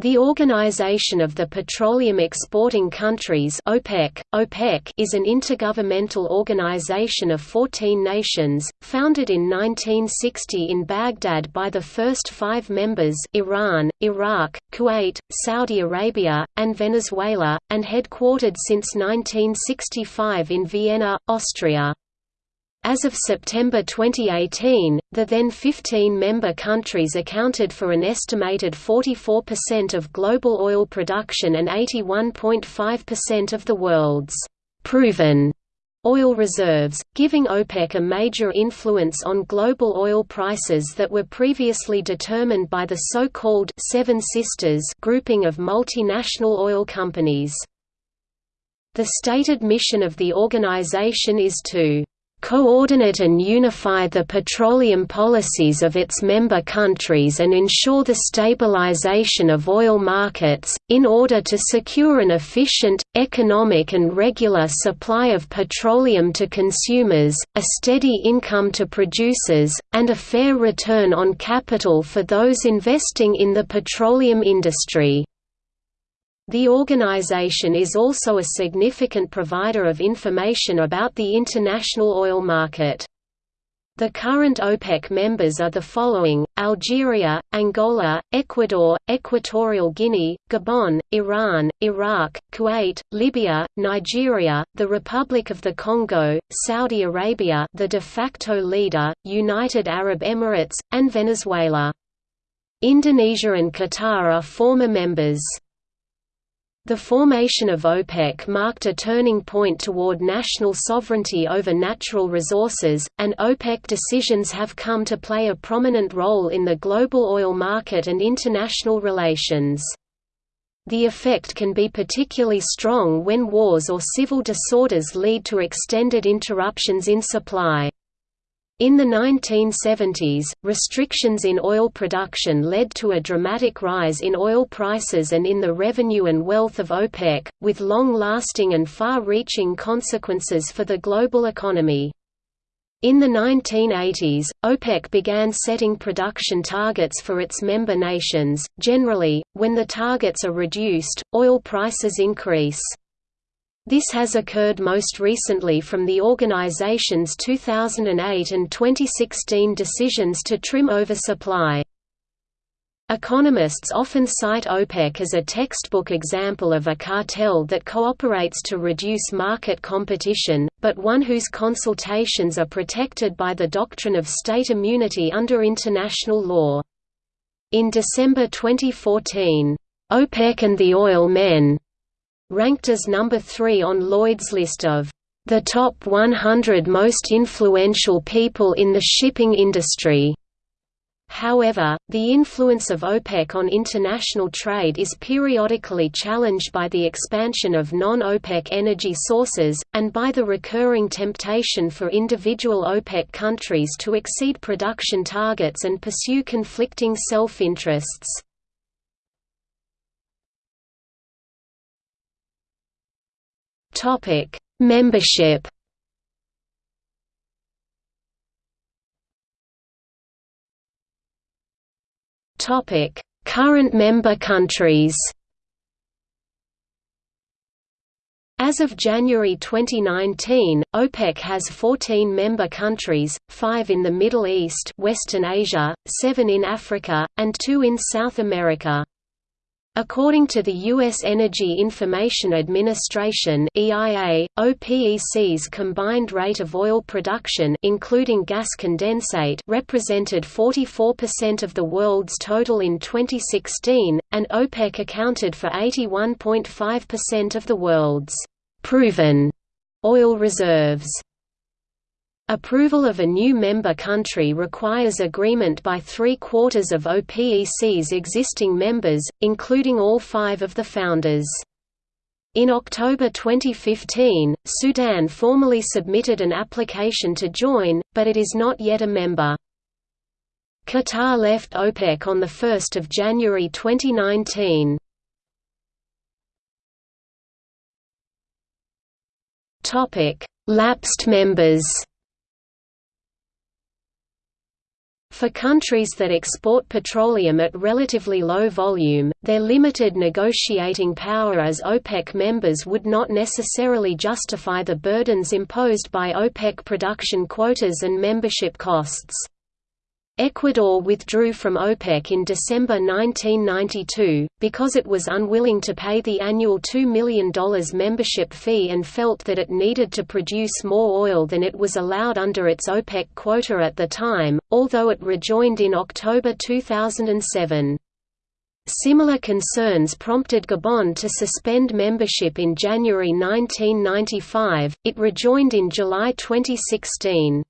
The Organization of the Petroleum Exporting Countries OPEC, OPEC is an intergovernmental organization of 14 nations, founded in 1960 in Baghdad by the first five members Iran, Iraq, Kuwait, Saudi Arabia, and Venezuela, and headquartered since 1965 in Vienna, Austria. As of September 2018, the then 15-member countries accounted for an estimated 44% of global oil production and 81.5% of the world's «proven» oil reserves, giving OPEC a major influence on global oil prices that were previously determined by the so-called Seven Sisters grouping of multinational oil companies. The stated mission of the organization is to coordinate and unify the petroleum policies of its member countries and ensure the stabilization of oil markets, in order to secure an efficient, economic and regular supply of petroleum to consumers, a steady income to producers, and a fair return on capital for those investing in the petroleum industry. The organization is also a significant provider of information about the international oil market. The current OPEC members are the following, Algeria, Angola, Ecuador, Equatorial Guinea, Gabon, Iran, Iraq, Kuwait, Libya, Nigeria, the Republic of the Congo, Saudi Arabia the de facto leader, United Arab Emirates, and Venezuela. Indonesia and Qatar are former members. The formation of OPEC marked a turning point toward national sovereignty over natural resources, and OPEC decisions have come to play a prominent role in the global oil market and international relations. The effect can be particularly strong when wars or civil disorders lead to extended interruptions in supply. In the 1970s, restrictions in oil production led to a dramatic rise in oil prices and in the revenue and wealth of OPEC, with long-lasting and far-reaching consequences for the global economy. In the 1980s, OPEC began setting production targets for its member nations. Generally, when the targets are reduced, oil prices increase. This has occurred most recently from the organization's 2008 and 2016 decisions to trim oversupply. Economists often cite OPEC as a textbook example of a cartel that cooperates to reduce market competition, but one whose consultations are protected by the doctrine of state immunity under international law. In December 2014, OPEC and the Oil Men ranked as number 3 on Lloyd's list of the top 100 most influential people in the shipping industry. However, the influence of OPEC on international trade is periodically challenged by the expansion of non-OPEC energy sources, and by the recurring temptation for individual OPEC countries to exceed production targets and pursue conflicting self-interests. Topic: Membership. Topic: Current member countries. As of January 2019, OPEC has 14 member countries, 5 in the Middle East Western Asia, 7 in Africa, and 2 in South America. According to the U.S. Energy Information Administration (EIA), OPEC's combined rate of oil production, including gas condensate, represented 44% of the world's total in 2016, and OPEC accounted for 81.5% of the world's proven oil reserves. Approval of a new member country requires agreement by three-quarters of OPEC's existing members, including all five of the founders. In October 2015, Sudan formally submitted an application to join, but it is not yet a member. Qatar left OPEC on 1 January 2019. Lapsed members For countries that export petroleum at relatively low volume, their limited negotiating power as OPEC members would not necessarily justify the burdens imposed by OPEC production quotas and membership costs. Ecuador withdrew from OPEC in December 1992, because it was unwilling to pay the annual $2 million membership fee and felt that it needed to produce more oil than it was allowed under its OPEC quota at the time, although it rejoined in October 2007. Similar concerns prompted Gabon to suspend membership in January 1995, it rejoined in July 2016.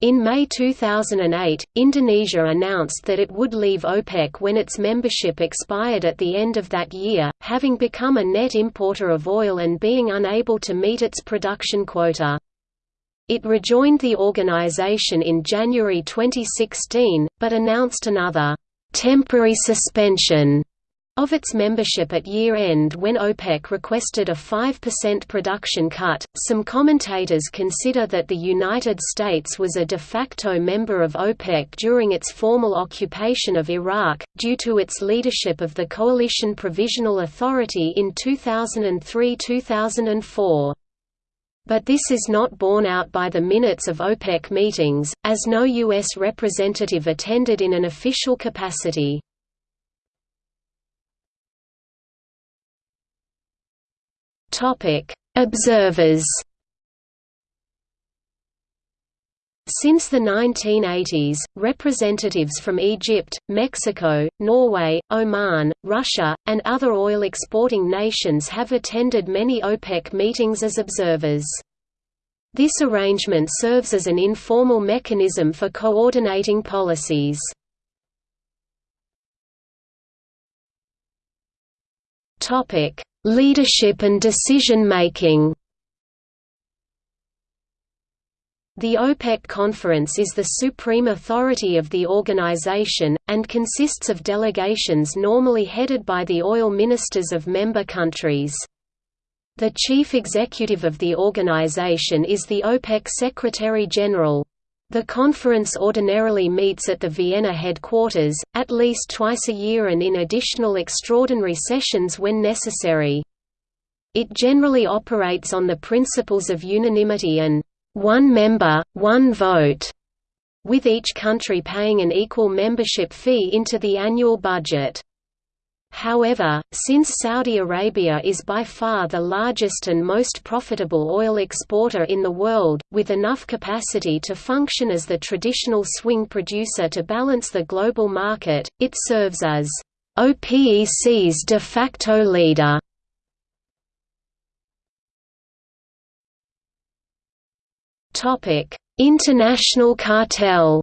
In May 2008, Indonesia announced that it would leave OPEC when its membership expired at the end of that year, having become a net importer of oil and being unable to meet its production quota. It rejoined the organization in January 2016, but announced another temporary suspension of its membership at year end when OPEC requested a 5% production cut, some commentators consider that the United States was a de facto member of OPEC during its formal occupation of Iraq, due to its leadership of the Coalition Provisional Authority in 2003–2004 but this is not borne out by the minutes of OPEC meetings, as no U.S. representative attended in an official capacity. Observers. Since the 1980s, representatives from Egypt, Mexico, Norway, Oman, Russia, and other oil-exporting nations have attended many OPEC meetings as observers. This arrangement serves as an informal mechanism for coordinating policies. Leadership and decision-making The OPEC Conference is the supreme authority of the organization, and consists of delegations normally headed by the oil ministers of member countries. The chief executive of the organization is the OPEC Secretary-General. The conference ordinarily meets at the Vienna headquarters, at least twice a year and in additional extraordinary sessions when necessary. It generally operates on the principles of unanimity and one member, one vote, with each country paying an equal membership fee into the annual budget. However, since Saudi Arabia is by far the largest and most profitable oil exporter in the world, with enough capacity to function as the traditional swing producer to balance the global market, it serves as OPEC's de facto leader. International cartel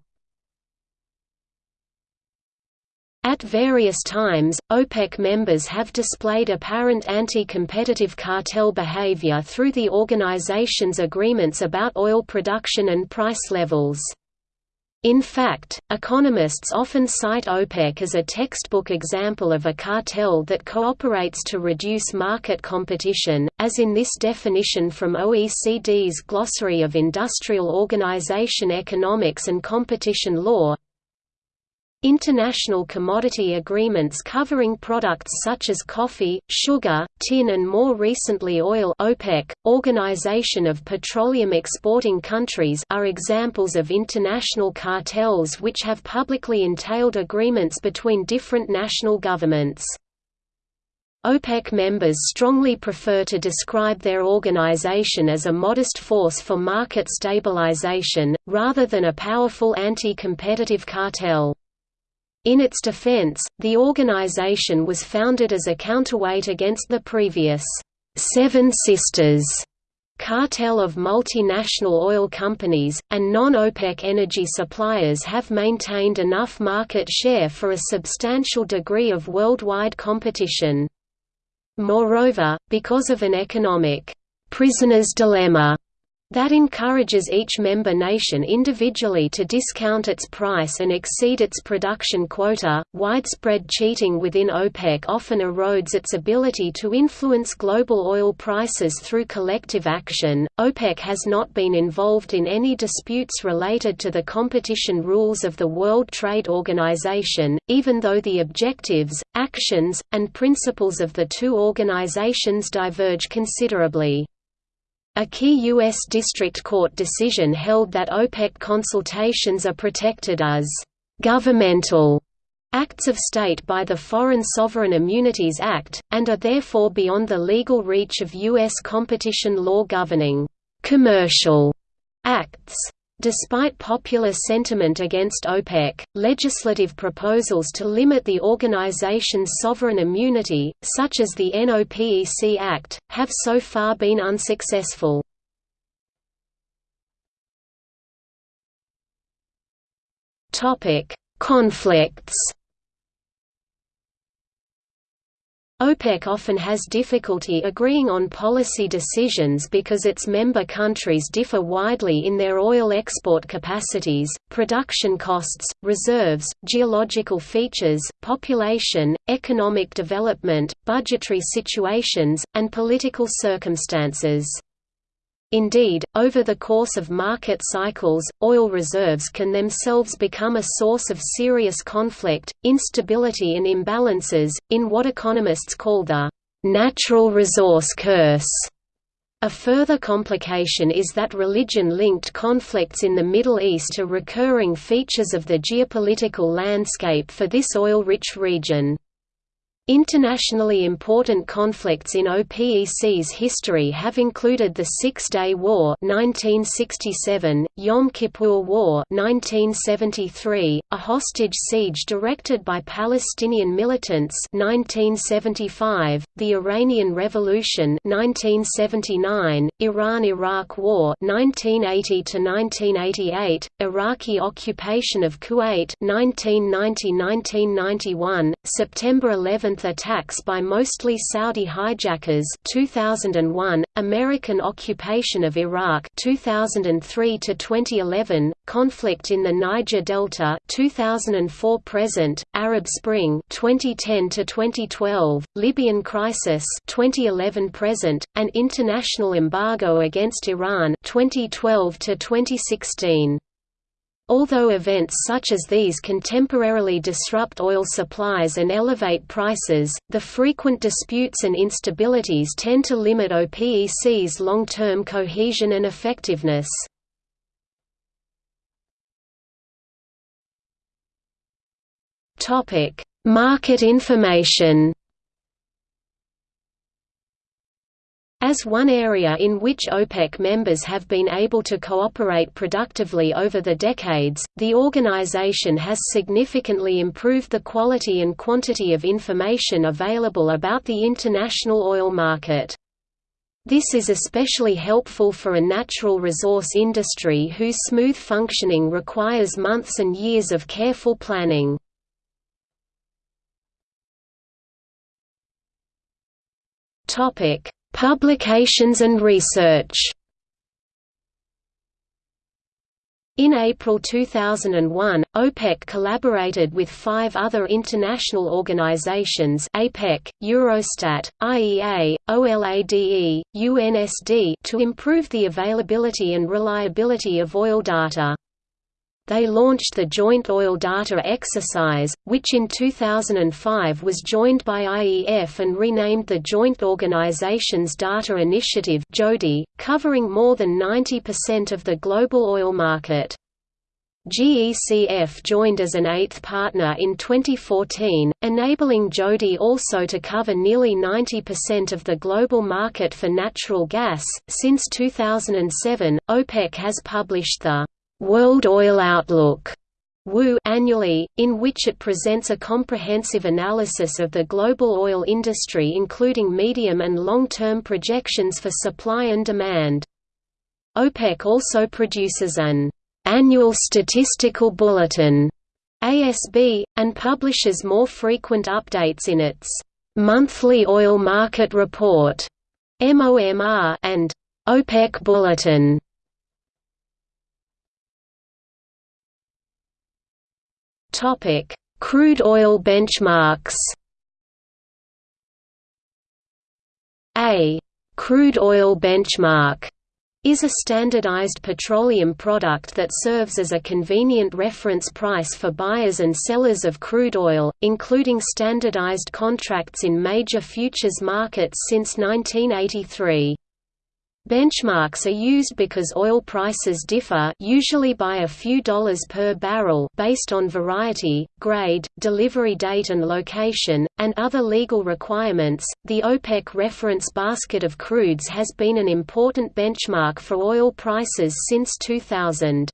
At various times, OPEC members have displayed apparent anti-competitive cartel behavior through the organization's agreements about oil production and price levels. In fact, economists often cite OPEC as a textbook example of a cartel that cooperates to reduce market competition, as in this definition from OECD's Glossary of Industrial Organization Economics and Competition Law, International commodity agreements covering products such as coffee, sugar, tin and more recently oil OPEC, Organization of Petroleum Exporting Countries are examples of international cartels which have publicly entailed agreements between different national governments. OPEC members strongly prefer to describe their organization as a modest force for market stabilization, rather than a powerful anti-competitive cartel. In its defense, the organization was founded as a counterweight against the previous Seven Sisters cartel of multinational oil companies, and non-OPEC energy suppliers have maintained enough market share for a substantial degree of worldwide competition. Moreover, because of an economic prisoner's dilemma that encourages each member nation individually to discount its price and exceed its production quota. Widespread cheating within OPEC often erodes its ability to influence global oil prices through collective action. OPEC has not been involved in any disputes related to the competition rules of the World Trade Organization, even though the objectives, actions, and principles of the two organizations diverge considerably. A key U.S. District Court decision held that OPEC consultations are protected as «governmental» acts of state by the Foreign Sovereign Immunities Act, and are therefore beyond the legal reach of U.S. competition law governing «commercial» acts. Despite popular sentiment against OPEC, legislative proposals to limit the organization's sovereign immunity, such as the NOPEC Act, have so far been unsuccessful. Conflicts OPEC often has difficulty agreeing on policy decisions because its member countries differ widely in their oil export capacities, production costs, reserves, geological features, population, economic development, budgetary situations, and political circumstances. Indeed, over the course of market cycles, oil reserves can themselves become a source of serious conflict, instability and imbalances, in what economists call the «natural resource curse». A further complication is that religion-linked conflicts in the Middle East are recurring features of the geopolitical landscape for this oil-rich region. Internationally important conflicts in OPEC's history have included the Six-Day War 1967, Yom Kippur War 1973, a hostage siege directed by Palestinian militants 1975, the Iranian Revolution 1979, Iran–Iraq War 1980–1988, Iraqi occupation of Kuwait 1990–1991, September 11 attacks by mostly Saudi hijackers 2001, American occupation of Iraq 2003 to 2011, conflict in the Niger Delta 2004 present, Arab Spring 2010 to 2012, Libyan crisis 2011 present, and international embargo against Iran 2012 to 2016. Although events such as these can temporarily disrupt oil supplies and elevate prices, the frequent disputes and instabilities tend to limit OPEC's long-term cohesion and effectiveness. Market information As one area in which OPEC members have been able to cooperate productively over the decades, the organization has significantly improved the quality and quantity of information available about the international oil market. This is especially helpful for a natural resource industry whose smooth functioning requires months and years of careful planning. Topic: Publications and research In April 2001, OPEC collaborated with five other international organizations APEC, Eurostat, IEA, OLADE, UNSD to improve the availability and reliability of oil data. They launched the Joint Oil Data Exercise, which in 2005 was joined by IEF and renamed the Joint Organizations Data Initiative (JODI), covering more than 90% of the global oil market. GECF joined as an eighth partner in 2014, enabling JODI also to cover nearly 90% of the global market for natural gas. Since 2007, OPEC has published the World Oil Outlook annually, in which it presents a comprehensive analysis of the global oil industry including medium and long-term projections for supply and demand. OPEC also produces an annual statistical bulletin ASB, and publishes more frequent updates in its monthly oil market report MOMR and OPEC Bulletin Topic: Crude oil benchmarks. A crude oil benchmark is a standardized petroleum product that serves as a convenient reference price for buyers and sellers of crude oil, including standardized contracts in major futures markets since 1983. Benchmarks are used because oil prices differ usually by a few dollars per barrel based on variety, grade, delivery date and location, and other legal requirements. The OPEC reference basket of crudes has been an important benchmark for oil prices since 2000.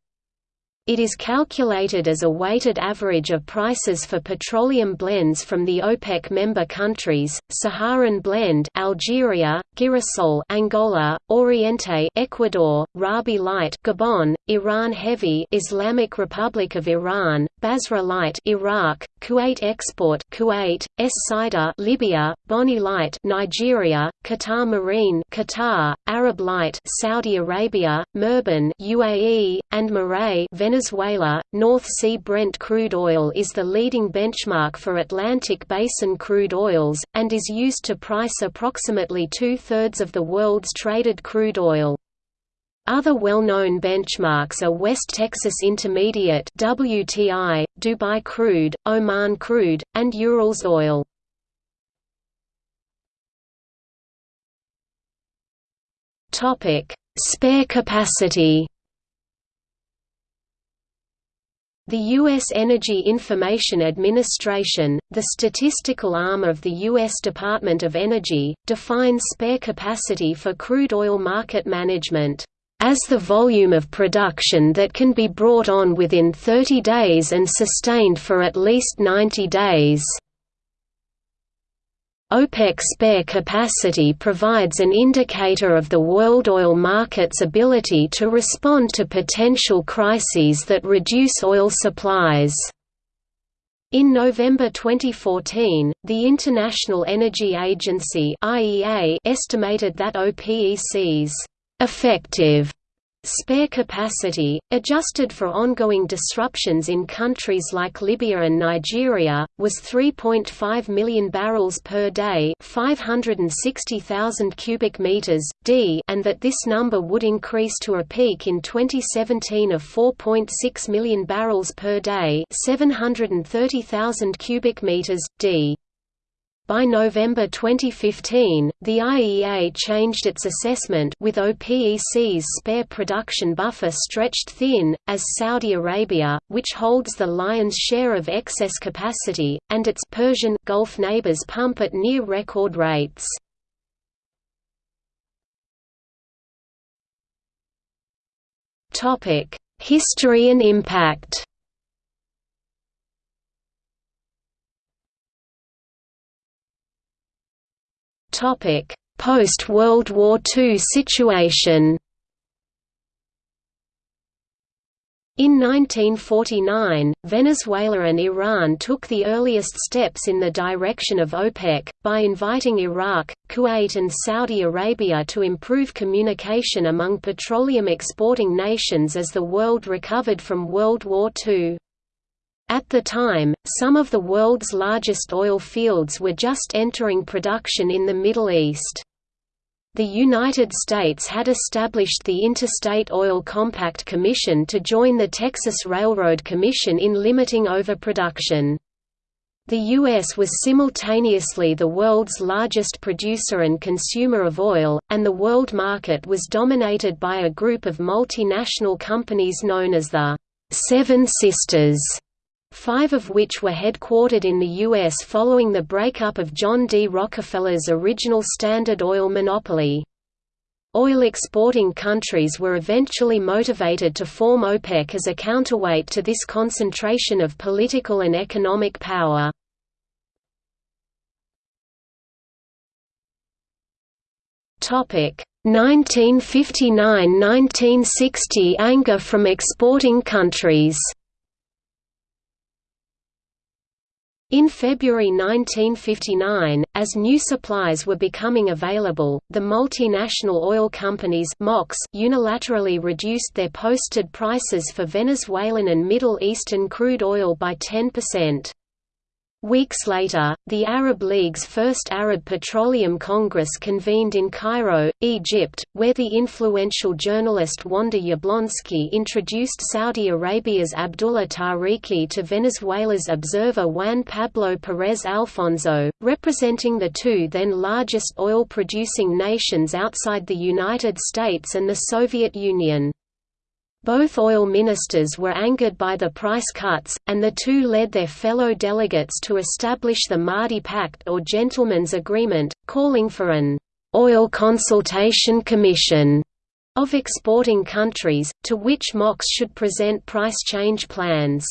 It is calculated as a weighted average of prices for petroleum blends from the OPEC member countries: Saharan blend, Algeria, Girasol, Angola, Oriente, Ecuador, Rabi Light, Gabon, Iran Heavy, Islamic Republic of Iran, Basra Light, Iraq, Kuwait Export, Kuwait, Es Sider, Libya, Bonny Light, Nigeria, Qatar Marine, Qatar, Arab Light, Saudi Arabia, Murban, UAE, and Merey, Venezuela, North Sea Brent crude oil is the leading benchmark for Atlantic Basin crude oils, and is used to price approximately two-thirds of the world's traded crude oil. Other well-known benchmarks are West Texas Intermediate WTI, Dubai crude, Oman crude, and Urals oil. Topic: Spare capacity The U.S. Energy Information Administration, the statistical arm of the U.S. Department of Energy, defines spare capacity for crude oil market management as the volume of production that can be brought on within 30 days and sustained for at least 90 days. OPEC spare capacity provides an indicator of the world oil market's ability to respond to potential crises that reduce oil supplies. In November 2014, the International Energy Agency IEA estimated that OPEC's effective Spare capacity, adjusted for ongoing disruptions in countries like Libya and Nigeria, was 3.5 million barrels per day, 560,000 cubic meters d, and that this number would increase to a peak in 2017 of 4.6 million barrels per day, 730,000 cubic meters d. By November 2015, the IEA changed its assessment with OPEC's spare production buffer stretched thin, as Saudi Arabia, which holds the lion's share of excess capacity, and its Persian Gulf neighbors pump at near record rates. History and impact Post-World War II situation In 1949, Venezuela and Iran took the earliest steps in the direction of OPEC, by inviting Iraq, Kuwait and Saudi Arabia to improve communication among petroleum exporting nations as the world recovered from World War II. At the time, some of the world's largest oil fields were just entering production in the Middle East. The United States had established the Interstate Oil Compact Commission to join the Texas Railroad Commission in limiting overproduction. The U.S. was simultaneously the world's largest producer and consumer of oil, and the world market was dominated by a group of multinational companies known as the Seven Sisters five of which were headquartered in the U.S. following the breakup of John D. Rockefeller's original Standard Oil monopoly. Oil exporting countries were eventually motivated to form OPEC as a counterweight to this concentration of political and economic power. Topic 1959–1960 anger from exporting countries In February 1959, as new supplies were becoming available, the multinational oil companies unilaterally reduced their posted prices for Venezuelan and Middle Eastern crude oil by 10%. Weeks later, the Arab League's first Arab Petroleum Congress convened in Cairo, Egypt, where the influential journalist Wanda Jablonski introduced Saudi Arabia's Abdullah Tariqi to Venezuela's observer Juan Pablo Perez Alfonso, representing the two then largest oil-producing nations outside the United States and the Soviet Union. Both oil ministers were angered by the price cuts, and the two led their fellow delegates to establish the Maadi Pact or Gentlemen's Agreement, calling for an «oil consultation commission» of exporting countries, to which MOCs should present price change plans.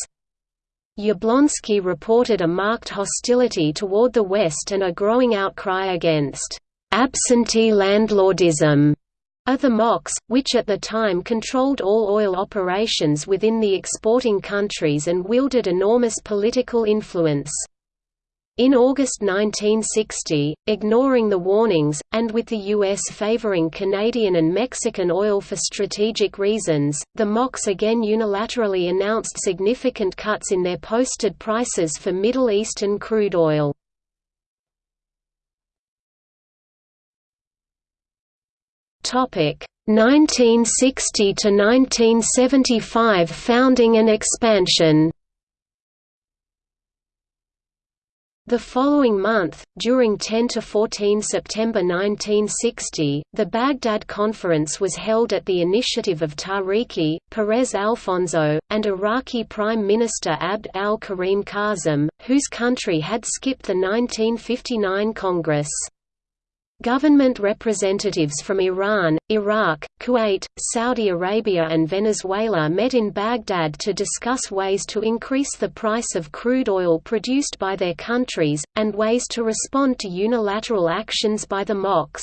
Jablonski reported a marked hostility toward the West and a growing outcry against «absentee landlordism» of the MOCs, which at the time controlled all oil operations within the exporting countries and wielded enormous political influence. In August 1960, ignoring the warnings, and with the U.S. favoring Canadian and Mexican oil for strategic reasons, the MOCs again unilaterally announced significant cuts in their posted prices for Middle Eastern crude oil. Topic 1960 to 1975 founding and expansion. The following month, during 10 to 14 September 1960, the Baghdad Conference was held at the initiative of Tariqi, Perez Alfonso, and Iraqi Prime Minister Abd al-Karim Qasim, whose country had skipped the 1959 Congress. Government representatives from Iran, Iraq, Kuwait, Saudi Arabia and Venezuela met in Baghdad to discuss ways to increase the price of crude oil produced by their countries, and ways to respond to unilateral actions by the MOCs.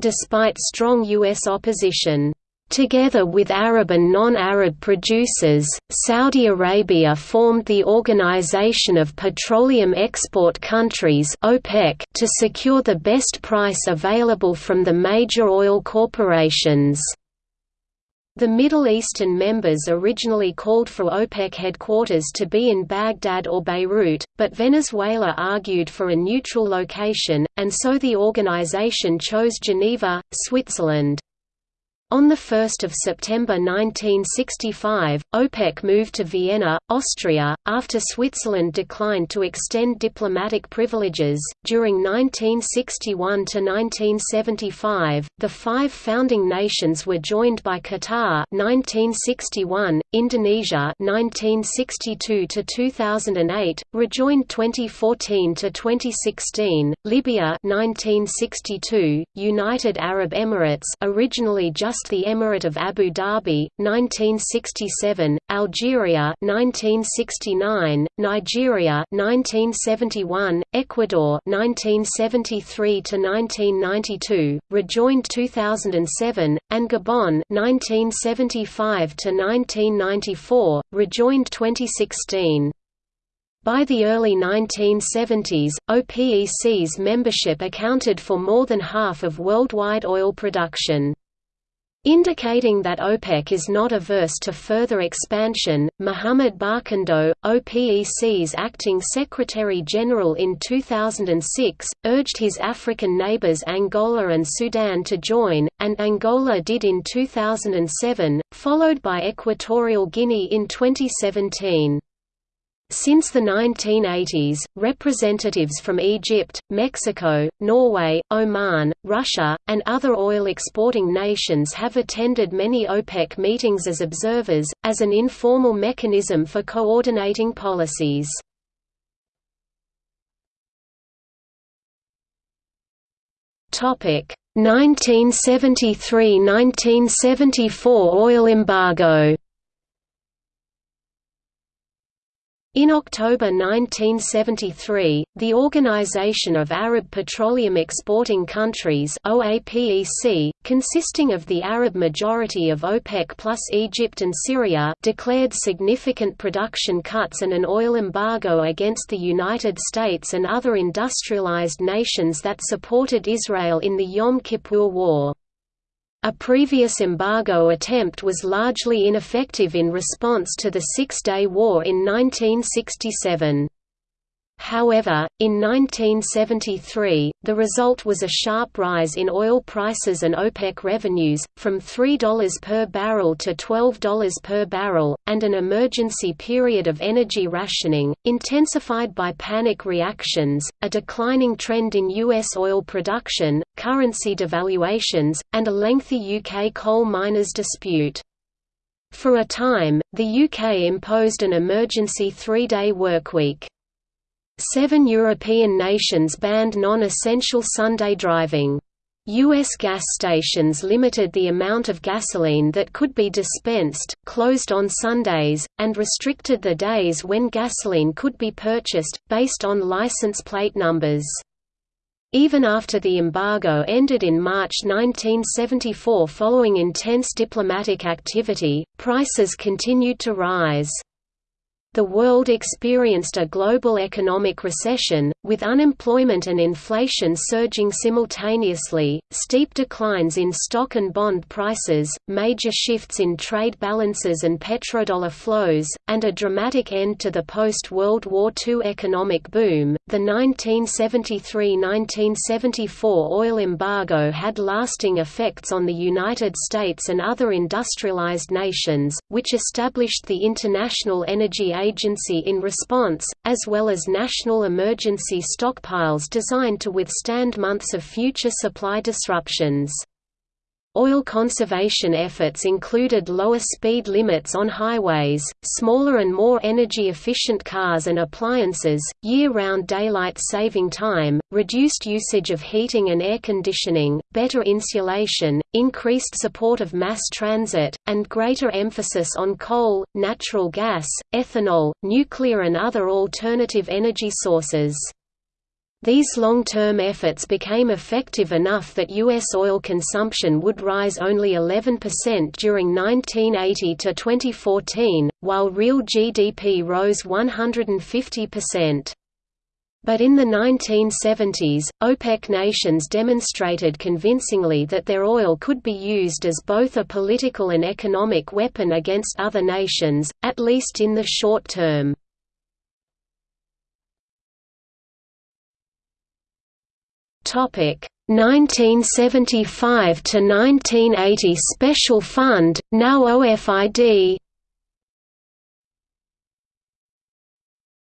Despite strong U.S. opposition, Together with Arab and non-Arab producers, Saudi Arabia formed the Organization of Petroleum Export Countries (OPEC) to secure the best price available from the major oil corporations. The Middle Eastern members originally called for OPEC headquarters to be in Baghdad or Beirut, but Venezuela argued for a neutral location, and so the organization chose Geneva, Switzerland. On 1 September 1965, OPEC moved to Vienna, Austria, after Switzerland declined to extend diplomatic privileges. During 1961 to 1975, the five founding nations were joined by Qatar (1961), Indonesia (1962 to 2008), rejoined 2014 to 2016, Libya (1962), United Arab Emirates, originally just the Emirate of Abu Dhabi, 1967, Algeria 1969, Nigeria 1971, Ecuador 1973 to 1992, rejoined 2007, and Gabon 1975 to 1994, rejoined 2016. By the early 1970s, OPEC's membership accounted for more than half of worldwide oil production. Indicating that OPEC is not averse to further expansion, Mohamed Barkindo, OPEC's acting Secretary-General in 2006, urged his African neighbors Angola and Sudan to join, and Angola did in 2007, followed by Equatorial Guinea in 2017. Since the 1980s, representatives from Egypt, Mexico, Norway, Oman, Russia, and other oil-exporting nations have attended many OPEC meetings as observers, as an informal mechanism for coordinating policies. Topic 1973–1974 oil embargo In October 1973, the Organization of Arab Petroleum Exporting Countries OAPEC, consisting of the Arab majority of OPEC plus Egypt and Syria declared significant production cuts and an oil embargo against the United States and other industrialized nations that supported Israel in the Yom Kippur War. A previous embargo attempt was largely ineffective in response to the Six-Day War in 1967. However, in 1973, the result was a sharp rise in oil prices and OPEC revenues, from $3 per barrel to $12 per barrel, and an emergency period of energy rationing, intensified by panic reactions, a declining trend in U.S. oil production, currency devaluations, and a lengthy UK coal miners' dispute. For a time, the UK imposed an emergency three-day workweek. Seven European nations banned non-essential Sunday driving. U.S. gas stations limited the amount of gasoline that could be dispensed, closed on Sundays, and restricted the days when gasoline could be purchased, based on license plate numbers. Even after the embargo ended in March 1974 following intense diplomatic activity, prices continued to rise. The world experienced a global economic recession, with unemployment and inflation surging simultaneously, steep declines in stock and bond prices, major shifts in trade balances and petrodollar flows, and a dramatic end to the post World War II economic boom. The 1973 1974 oil embargo had lasting effects on the United States and other industrialized nations, which established the International Energy Agency in response, as well as national emergency stockpiles designed to withstand months of future supply disruptions. Oil conservation efforts included lower speed limits on highways, smaller and more energy-efficient cars and appliances, year-round daylight saving time, reduced usage of heating and air conditioning, better insulation, increased support of mass transit, and greater emphasis on coal, natural gas, ethanol, nuclear and other alternative energy sources. These long-term efforts became effective enough that U.S. oil consumption would rise only 11% during 1980 to 2014, while real GDP rose 150%. But in the 1970s, OPEC nations demonstrated convincingly that their oil could be used as both a political and economic weapon against other nations, at least in the short term. Topic 1975 to 1980 Special Fund, now OFID.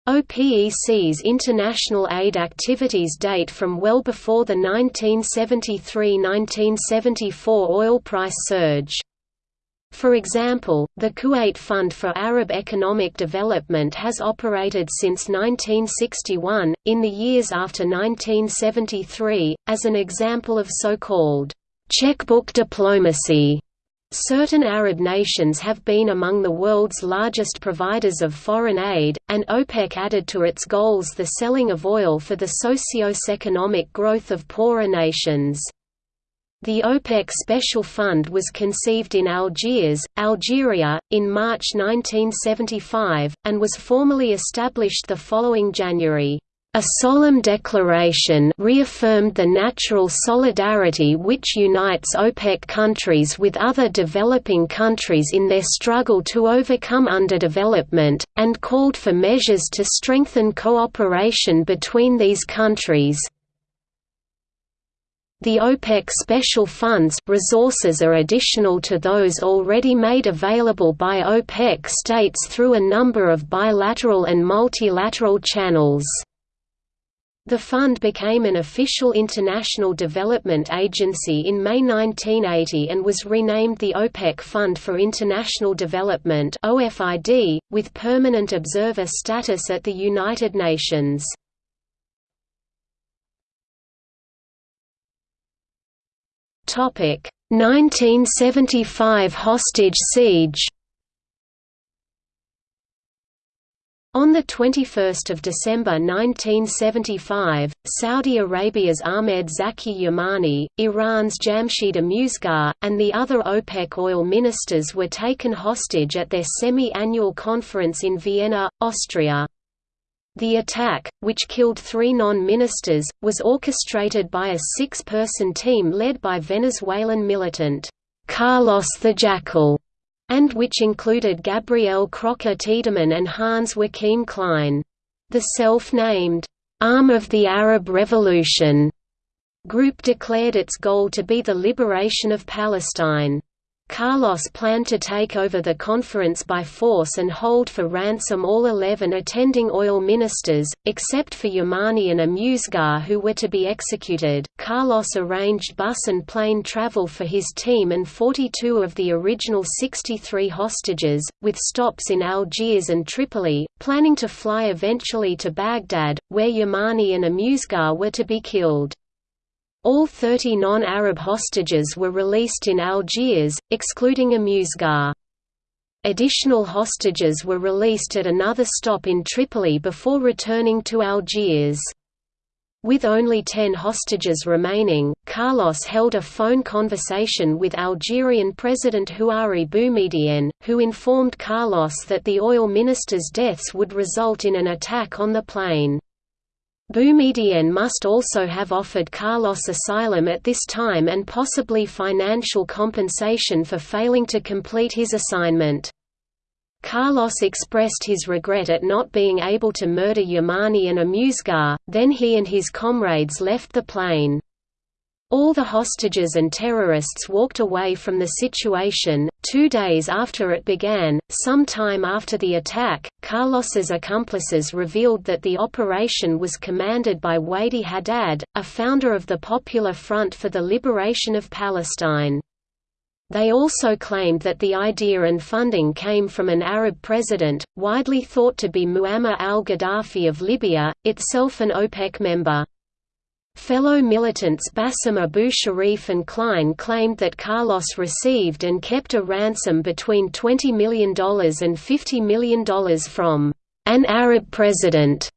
OPEC's international aid activities date from well before the 1973–1974 oil price surge. For example, the Kuwait Fund for Arab Economic Development has operated since 1961, in the years after 1973, as an example of so-called checkbook diplomacy. Certain Arab nations have been among the world's largest providers of foreign aid, and OPEC added to its goals the selling of oil for the socio-economic growth of poorer nations. The OPEC Special Fund was conceived in Algiers, Algeria, in March 1975, and was formally established the following January. A solemn declaration reaffirmed the natural solidarity which unites OPEC countries with other developing countries in their struggle to overcome underdevelopment, and called for measures to strengthen cooperation between these countries, the OPEC special funds resources are additional to those already made available by OPEC states through a number of bilateral and multilateral channels. The fund became an official international development agency in May 1980 and was renamed the OPEC Fund for International Development with permanent observer status at the United Nations. 1975 hostage siege On 21 December 1975, Saudi Arabia's Ahmed Zaki Yamani, Iran's Jamshid Amuzegar, and the other OPEC oil ministers were taken hostage at their semi-annual conference in Vienna, Austria. The attack, which killed three non-ministers, was orchestrated by a six-person team led by Venezuelan militant, Carlos the Jackal and which included Gabriel Kröcher-Tiedemann and Hans Joachim Klein. The self-named, "'Arm of the Arab Revolution' group declared its goal to be the liberation of Palestine. Carlos planned to take over the conference by force and hold for ransom all 11 attending oil ministers, except for Yamani and Amuzegar who were to be executed. Carlos arranged bus and plane travel for his team and 42 of the original 63 hostages, with stops in Algiers and Tripoli, planning to fly eventually to Baghdad, where Yamani and Amuzegar were to be killed. All 30 non-Arab hostages were released in Algiers, excluding Amuzegar. Additional hostages were released at another stop in Tripoli before returning to Algiers. With only ten hostages remaining, Carlos held a phone conversation with Algerian President Houari Boumediene, who informed Carlos that the oil minister's deaths would result in an attack on the plane. Boumediene must also have offered Carlos asylum at this time and possibly financial compensation for failing to complete his assignment. Carlos expressed his regret at not being able to murder Yamani and Amuzegar, then he and his comrades left the plane. All the hostages and terrorists walked away from the situation. Two days after it began, some time after the attack, Carlos's accomplices revealed that the operation was commanded by Wadi Haddad, a founder of the Popular Front for the Liberation of Palestine. They also claimed that the idea and funding came from an Arab president, widely thought to be Muammar al-Gaddafi of Libya, itself an OPEC member. Fellow militants Bassem Abu Sharif and Klein claimed that Carlos received and kept a ransom between $20 million and $50 million from an Arab president.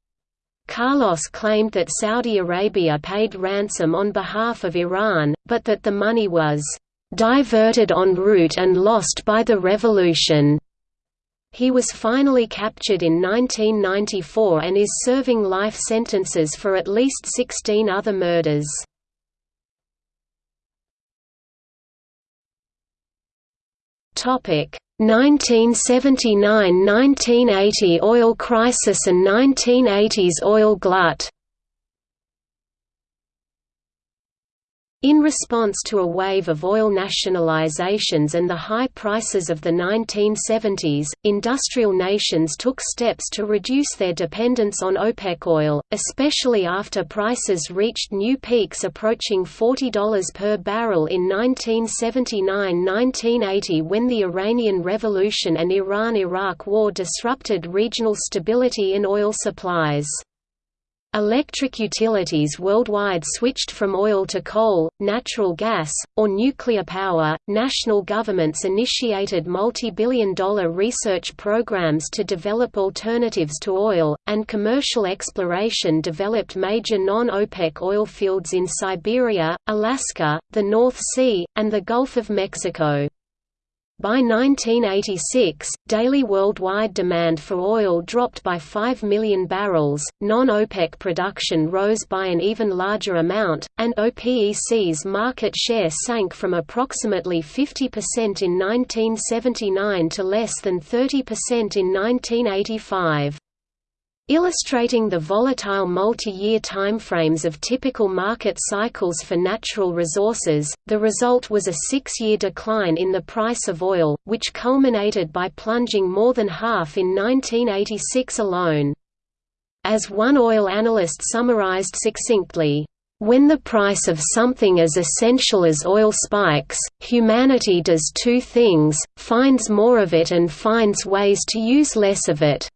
Carlos claimed that Saudi Arabia paid ransom on behalf of Iran, but that the money was diverted en route and lost by the revolution. He was finally captured in 1994 and is serving life sentences for at least 16 other murders. Topic 1979–1980 oil crisis and 1980s oil glut In response to a wave of oil nationalizations and the high prices of the 1970s, industrial nations took steps to reduce their dependence on OPEC oil, especially after prices reached new peaks approaching $40 per barrel in 1979–1980 when the Iranian Revolution and Iran–Iraq War disrupted regional stability in oil supplies. Electric utilities worldwide switched from oil to coal, natural gas, or nuclear power. National governments initiated multi billion dollar research programs to develop alternatives to oil, and commercial exploration developed major non OPEC oil fields in Siberia, Alaska, the North Sea, and the Gulf of Mexico. By 1986, daily worldwide demand for oil dropped by 5 million barrels, non-OPEC production rose by an even larger amount, and OPEC's market share sank from approximately 50% in 1979 to less than 30% in 1985. Illustrating the volatile multi-year timeframes of typical market cycles for natural resources, the result was a six-year decline in the price of oil, which culminated by plunging more than half in 1986 alone. As one oil analyst summarized succinctly, when the price of something as essential as oil spikes, humanity does two things, finds more of it and finds ways to use less of it.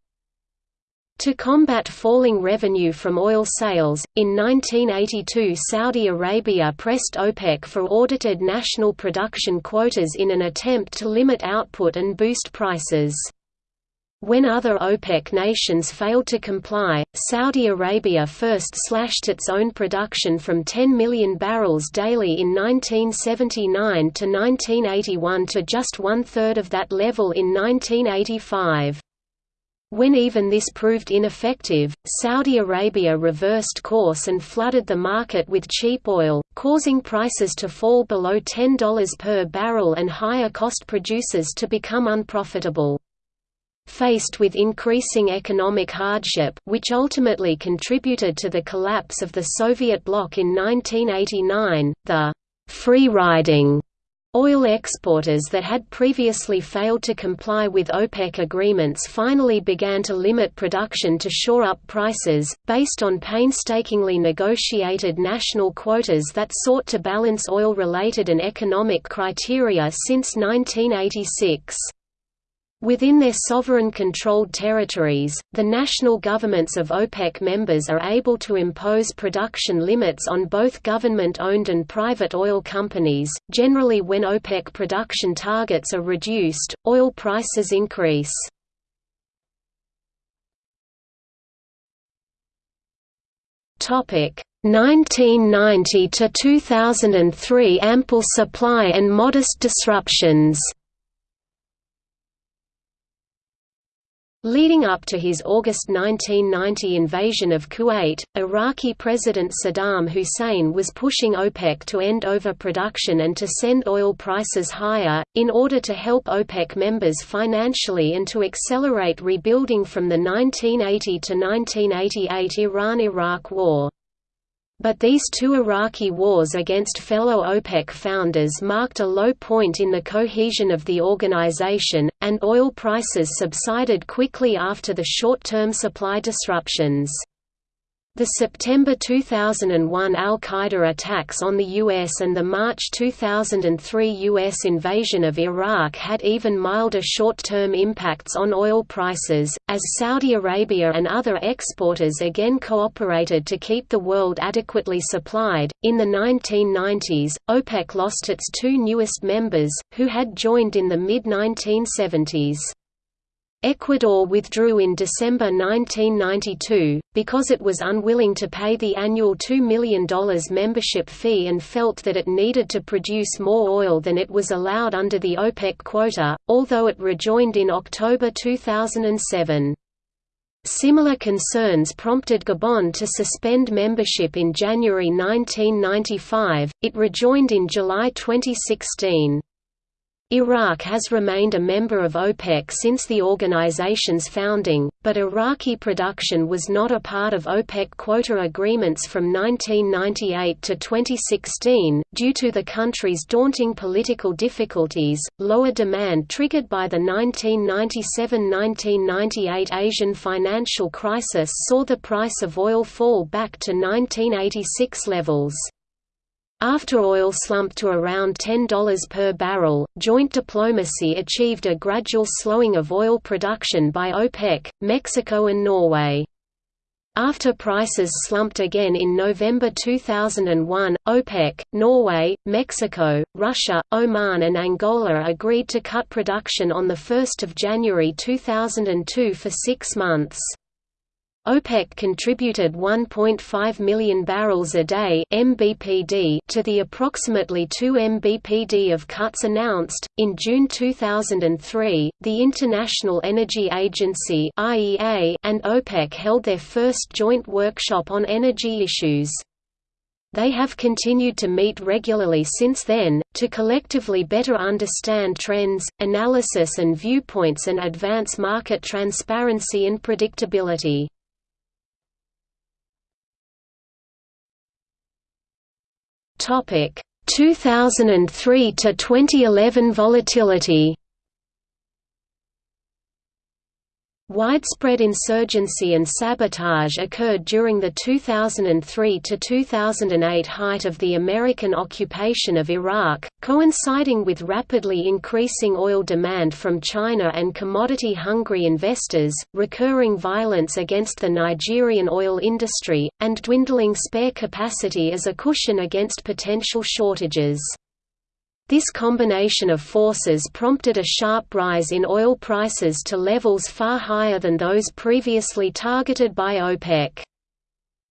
To combat falling revenue from oil sales, in 1982 Saudi Arabia pressed OPEC for audited national production quotas in an attempt to limit output and boost prices. When other OPEC nations failed to comply, Saudi Arabia first slashed its own production from 10 million barrels daily in 1979 to 1981 to just one-third of that level in 1985. When even this proved ineffective, Saudi Arabia reversed course and flooded the market with cheap oil, causing prices to fall below $10 per barrel and higher-cost producers to become unprofitable. Faced with increasing economic hardship which ultimately contributed to the collapse of the Soviet bloc in 1989, the «free-riding» Oil exporters that had previously failed to comply with OPEC agreements finally began to limit production to shore up prices, based on painstakingly negotiated national quotas that sought to balance oil-related and economic criteria since 1986. Within their sovereign-controlled territories, the national governments of OPEC members are able to impose production limits on both government-owned and private oil companies. Generally when OPEC production targets are reduced, oil prices increase. Topic 1990 to 2003 ample supply and modest disruptions. Leading up to his August 1990 invasion of Kuwait, Iraqi President Saddam Hussein was pushing OPEC to end overproduction and to send oil prices higher, in order to help OPEC members financially and to accelerate rebuilding from the 1980 to 1988 Iran–Iraq War. But these two Iraqi wars against fellow OPEC founders marked a low point in the cohesion of the organization, and oil prices subsided quickly after the short-term supply disruptions. The September 2001 al-Qaeda attacks on the U.S. and the March 2003 U.S. invasion of Iraq had even milder short-term impacts on oil prices, as Saudi Arabia and other exporters again cooperated to keep the world adequately supplied. In the 1990s, OPEC lost its two newest members, who had joined in the mid-1970s. Ecuador withdrew in December 1992, because it was unwilling to pay the annual $2 million membership fee and felt that it needed to produce more oil than it was allowed under the OPEC quota, although it rejoined in October 2007. Similar concerns prompted Gabon to suspend membership in January 1995, it rejoined in July 2016. Iraq has remained a member of OPEC since the organization's founding, but Iraqi production was not a part of OPEC quota agreements from 1998 to 2016, due to the country's daunting political difficulties. Lower demand triggered by the 1997–1998 Asian financial crisis saw the price of oil fall back to 1986 levels. After oil slumped to around $10 per barrel, joint diplomacy achieved a gradual slowing of oil production by OPEC, Mexico and Norway. After prices slumped again in November 2001, OPEC, Norway, Mexico, Russia, Oman and Angola agreed to cut production on 1 January 2002 for six months. OPEC contributed 1.5 million barrels a day (mbpd) to the approximately 2 mbpd of cuts announced. In June 2003, the International Energy Agency (IEA) and OPEC held their first joint workshop on energy issues. They have continued to meet regularly since then, to collectively better understand trends, analysis and viewpoints and advance market transparency and predictability. Topic 2003 to 2011 volatility. Widespread insurgency and sabotage occurred during the 2003–2008 height of the American occupation of Iraq, coinciding with rapidly increasing oil demand from China and commodity-hungry investors, recurring violence against the Nigerian oil industry, and dwindling spare capacity as a cushion against potential shortages. This combination of forces prompted a sharp rise in oil prices to levels far higher than those previously targeted by OPEC.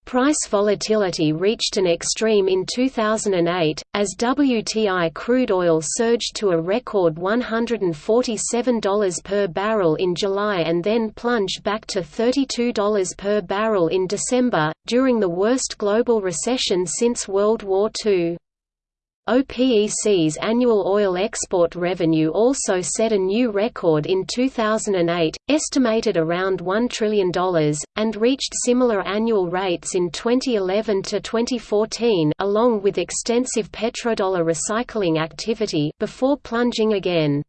Price volatility reached an extreme in 2008, as WTI crude oil surged to a record $147 per barrel in July and then plunged back to $32 per barrel in December, during the worst global recession since World War II. OPEC's annual oil export revenue also set a new record in 2008, estimated around $1 trillion, and reached similar annual rates in 2011 to 2014 along with extensive petrodollar recycling activity before plunging again.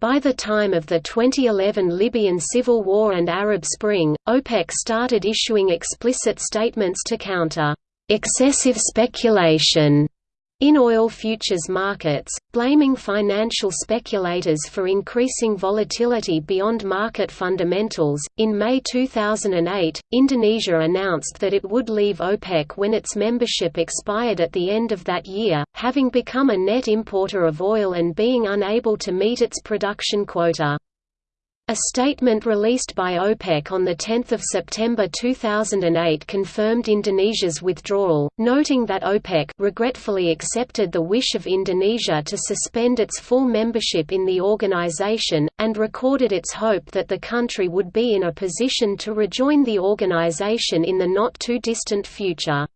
By the time of the 2011 Libyan civil war and Arab Spring, OPEC started issuing explicit statements to counter excessive speculation in oil futures markets, blaming financial speculators for increasing volatility beyond market fundamentals. In May 2008, Indonesia announced that it would leave OPEC when its membership expired at the end of that year, having become a net importer of oil and being unable to meet its production quota. A statement released by OPEC on 10 September 2008 confirmed Indonesia's withdrawal, noting that OPEC regretfully accepted the wish of Indonesia to suspend its full membership in the organization, and recorded its hope that the country would be in a position to rejoin the organization in the not-too-distant future.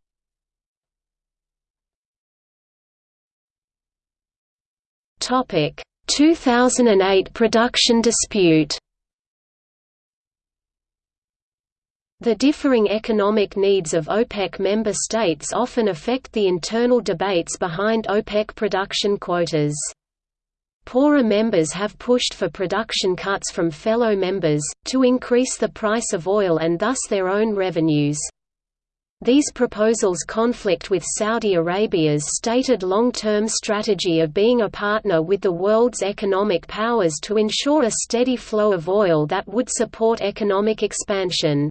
Topic 2008 production dispute The differing economic needs of OPEC member states often affect the internal debates behind OPEC production quotas. Poorer members have pushed for production cuts from fellow members, to increase the price of oil and thus their own revenues. These proposals conflict with Saudi Arabia's stated long-term strategy of being a partner with the world's economic powers to ensure a steady flow of oil that would support economic expansion.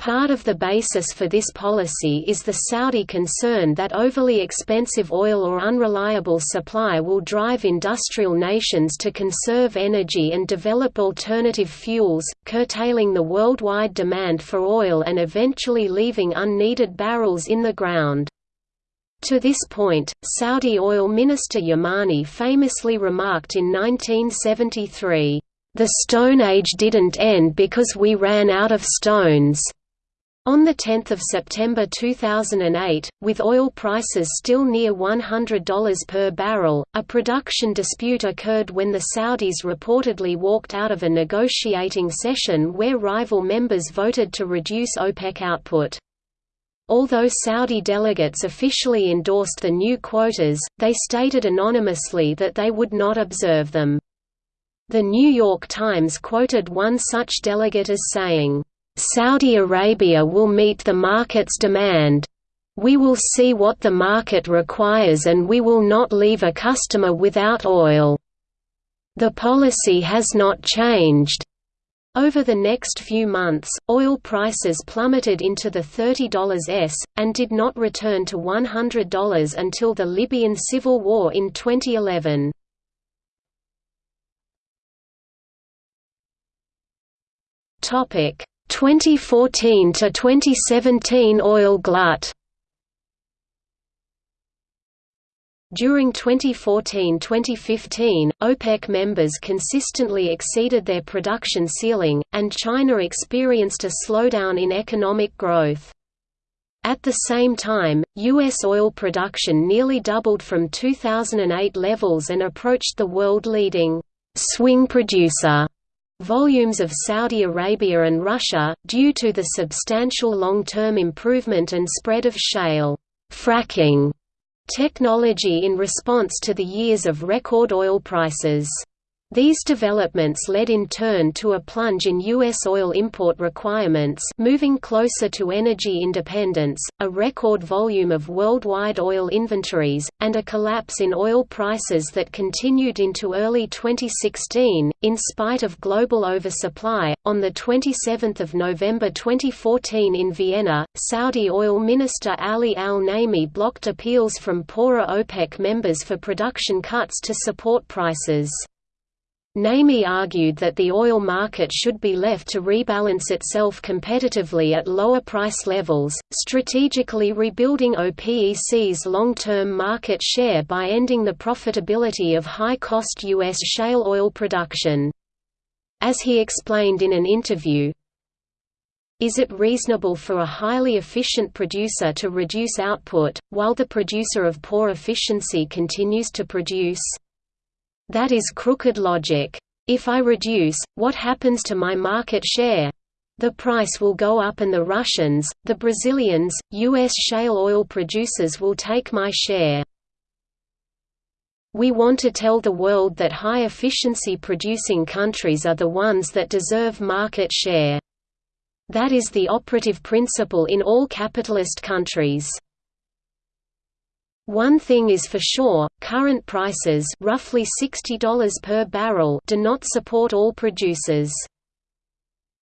Part of the basis for this policy is the Saudi concern that overly expensive oil or unreliable supply will drive industrial nations to conserve energy and develop alternative fuels, curtailing the worldwide demand for oil and eventually leaving unneeded barrels in the ground. To this point, Saudi oil minister Yamani famously remarked in 1973, "...the Stone Age didn't end because we ran out of stones." On 10 September 2008, with oil prices still near $100 per barrel, a production dispute occurred when the Saudis reportedly walked out of a negotiating session where rival members voted to reduce OPEC output. Although Saudi delegates officially endorsed the new quotas, they stated anonymously that they would not observe them. The New York Times quoted one such delegate as saying, Saudi Arabia will meet the market's demand. We will see what the market requires and we will not leave a customer without oil. The policy has not changed. Over the next few months, oil prices plummeted into the $30s, and did not return to $100 until the Libyan civil war in 2011. Topic: 2014 to 2017 oil glut During 2014–2015, OPEC members consistently exceeded their production ceiling, and China experienced a slowdown in economic growth. At the same time, U.S. oil production nearly doubled from 2008 levels and approached the world-leading swing producer volumes of Saudi Arabia and Russia, due to the substantial long-term improvement and spread of shale fracking technology in response to the years of record oil prices. These developments led in turn to a plunge in U.S. oil import requirements moving closer to energy independence, a record volume of worldwide oil inventories, and a collapse in oil prices that continued into early 2016. In spite of global oversupply, on 27 November 2014 in Vienna, Saudi oil minister Ali al-Naimi blocked appeals from poorer OPEC members for production cuts to support prices. Naimi argued that the oil market should be left to rebalance itself competitively at lower price levels, strategically rebuilding OPEC's long-term market share by ending the profitability of high-cost U.S. shale oil production. As he explained in an interview, is it reasonable for a highly efficient producer to reduce output, while the producer of poor efficiency continues to produce? That is crooked logic. If I reduce, what happens to my market share? The price will go up and the Russians, the Brazilians, U.S. shale oil producers will take my share. We want to tell the world that high-efficiency producing countries are the ones that deserve market share. That is the operative principle in all capitalist countries. One thing is for sure, current prices roughly $60 per barrel do not support all producers.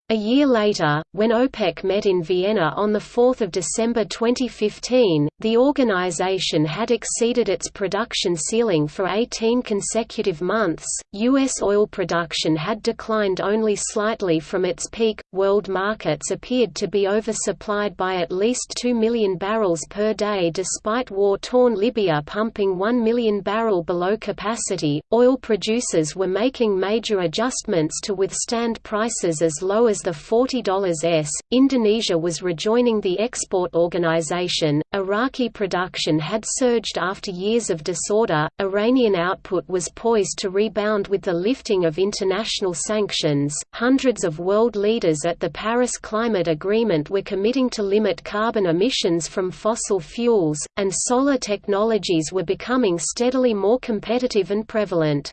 A year later, when OPEC met in Vienna on 4 December 2015, the organization had exceeded its production ceiling for 18 consecutive months. U.S. oil production had declined only slightly from its peak. World markets appeared to be oversupplied by at least 2 million barrels per day despite war torn Libya pumping 1 million barrel below capacity. Oil producers were making major adjustments to withstand prices as low as as the $40s. Indonesia was rejoining the export organization. Iraqi production had surged after years of disorder. Iranian output was poised to rebound with the lifting of international sanctions. Hundreds of world leaders at the Paris Climate Agreement were committing to limit carbon emissions from fossil fuels, and solar technologies were becoming steadily more competitive and prevalent.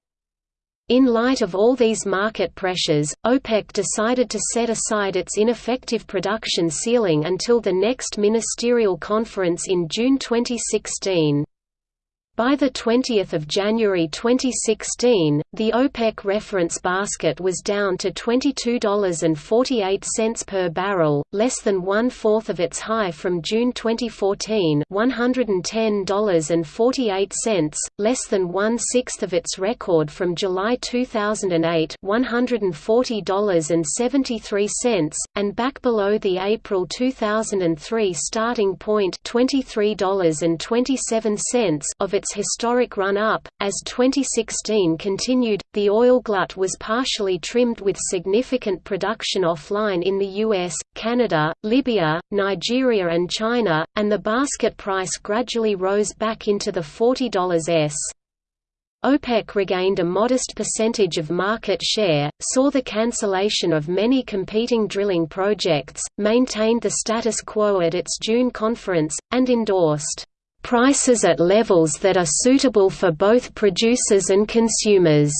In light of all these market pressures, OPEC decided to set aside its ineffective production ceiling until the next ministerial conference in June 2016. By 20 January 2016, the OPEC reference basket was down to $22.48 per barrel, less than one-fourth of its high from June 2014 $110.48, less than one-sixth of its record from July 2008 $140.73, and back below the April 2003 starting point $23.27 of its its historic run-up. As 2016 continued, the oil glut was partially trimmed with significant production offline in the US, Canada, Libya, Nigeria and China, and the basket price gradually rose back into the $40s. OPEC regained a modest percentage of market share, saw the cancellation of many competing drilling projects, maintained the status quo at its June conference, and endorsed prices at levels that are suitable for both producers and consumers.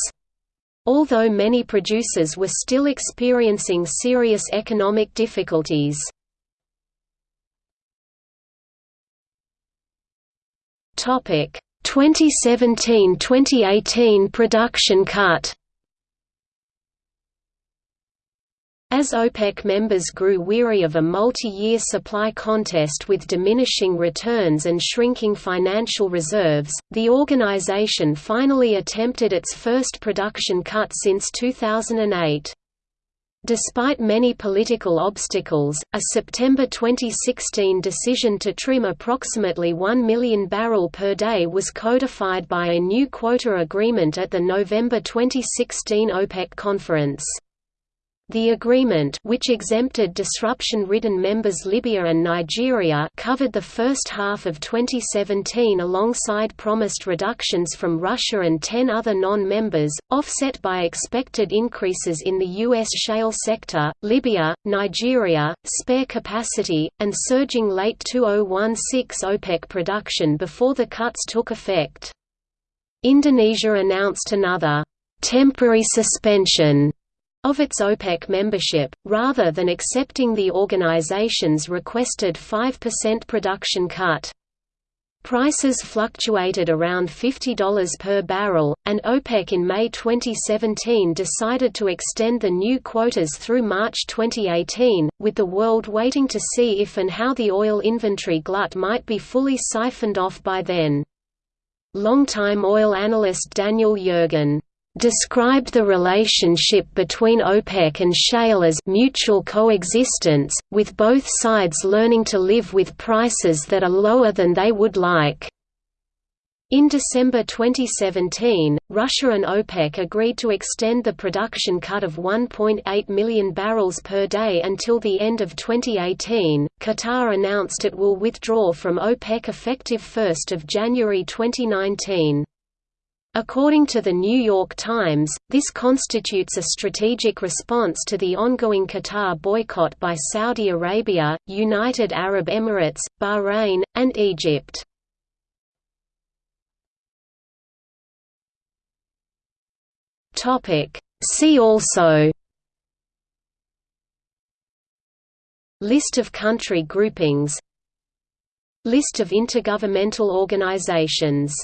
Although many producers were still experiencing serious economic difficulties. Topic 2017-2018 production cut As OPEC members grew weary of a multi-year supply contest with diminishing returns and shrinking financial reserves, the organization finally attempted its first production cut since 2008. Despite many political obstacles, a September 2016 decision to trim approximately 1 million barrel per day was codified by a new quota agreement at the November 2016 OPEC conference. The agreement which exempted disruption-ridden members Libya and Nigeria covered the first half of 2017 alongside promised reductions from Russia and 10 other non-members, offset by expected increases in the U.S. shale sector, Libya, Nigeria, spare capacity, and surging late 2016 OPEC production before the cuts took effect. Indonesia announced another temporary suspension of its OPEC membership, rather than accepting the organization's requested 5% production cut. Prices fluctuated around $50 per barrel, and OPEC in May 2017 decided to extend the new quotas through March 2018, with the world waiting to see if and how the oil inventory glut might be fully siphoned off by then. Longtime oil analyst Daniel Yergin described the relationship between OPEC and shale as mutual coexistence, with both sides learning to live with prices that are lower than they would like. In December 2017, Russia and OPEC agreed to extend the production cut of 1.8 million barrels per day until the end of 2018. Qatar announced it will withdraw from OPEC effective 1 January 2019. According to the New York Times, this constitutes a strategic response to the ongoing Qatar boycott by Saudi Arabia, United Arab Emirates, Bahrain, and Egypt. See also List of country groupings List of intergovernmental organizations